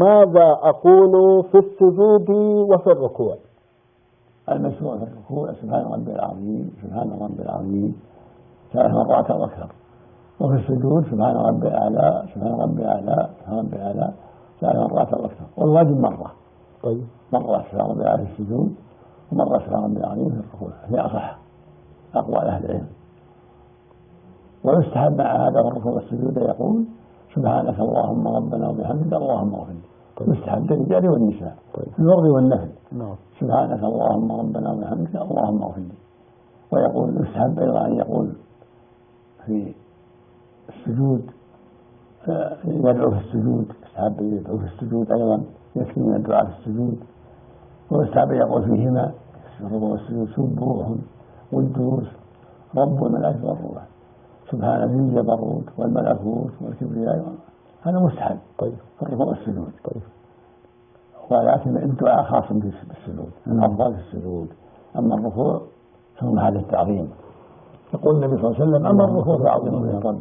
ماذا أقول في السجود وفي الركوع؟ المشروع في الركوع سبحان ربي العظيم سبحان ربي العظيم. ثلاث مرات أو أكثر وفي السجود سبحان ربي الأعلى سبحان ربي الأعلى سبحان ربي الأعلى ثلاث مرات أو أكثر والواجب مرة. طيب. مرة سبحان ربي الأعلى في السجود ومرة سبحان ربي العظيم في الركوع. هي أصح أقوال أهل العلم. ويستحب مع هذا في الركوع والسجود يقول سبحانك اللهم ربنا وبحمدك اللهم اغفر لي يستحب للرجال والنساء. طيب. في الفرض والنفل نعم. سبحانك اللهم ربنا وبحمدك اللهم اغفر لي. ويقول يستحب أيضا أن يقول في السجود يدعو في السجود. يستحب أن يدعو في السجود أيضا يكفي من الدعاء في السجود. ويستحب أن يقول فيهما في الركوع والسجود سبوح قدوس رب الملائكة والروح. سبحان ذي الجبروت والملكوت والكبرياء هذا مستحب. طيب. الركوع والسجود طيب. ولكن الدعاء خاص بالسجود الافضل في السجود. أما الركوع فهو محل التعظيم. يقول النبي صلى الله عليه وسلم أما الركوع فاعظموا به الرب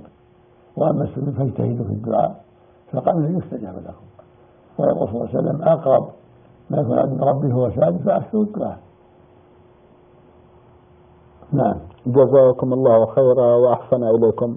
وأما السجود فاجتهدوا في الدعاء فقبل يستجاب لكم ويقول صلى الله عليه وسلم أقرب ما يكون عند ربه هو ساجد فاكثروا الدعاء نعم. جزاكم الله خيرا وأحسن إليكم